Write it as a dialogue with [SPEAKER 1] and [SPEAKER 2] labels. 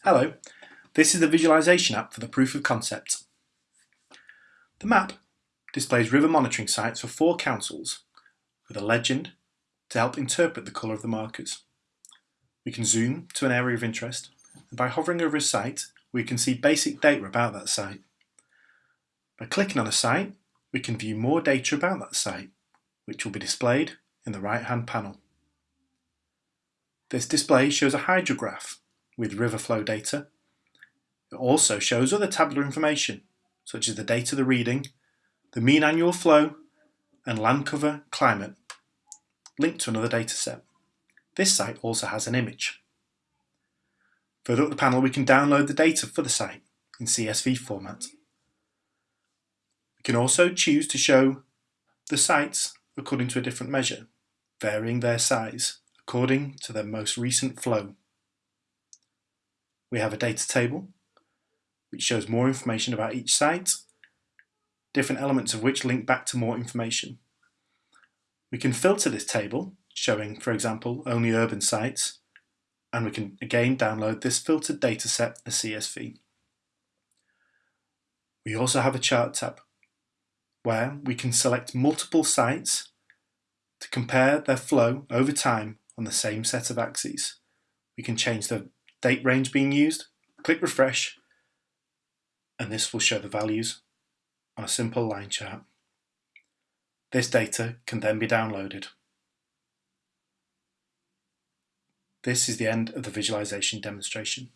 [SPEAKER 1] Hello, this is the visualization app for the proof of concept. The map displays river monitoring sites for four councils with a legend to help interpret the colour of the markers. We can zoom to an area of interest and by hovering over a site we can see basic data about that site. By clicking on a site we can view more data about that site which will be displayed in the right hand panel. This display shows a hydrograph with river flow data. It also shows other tabular information, such as the date of the reading, the mean annual flow, and land cover climate, linked to another dataset. This site also has an image. Further up the panel we can download the data for the site in CSV format. We can also choose to show the sites according to a different measure, varying their size according to their most recent flow. We have a data table, which shows more information about each site, different elements of which link back to more information. We can filter this table, showing, for example, only urban sites, and we can again download this filtered dataset as CSV. We also have a chart tab, where we can select multiple sites to compare their flow over time on the same set of axes. We can change the date range being used, click refresh, and this will show the values on a simple line chart. This data can then be downloaded. This is the end of the visualization demonstration.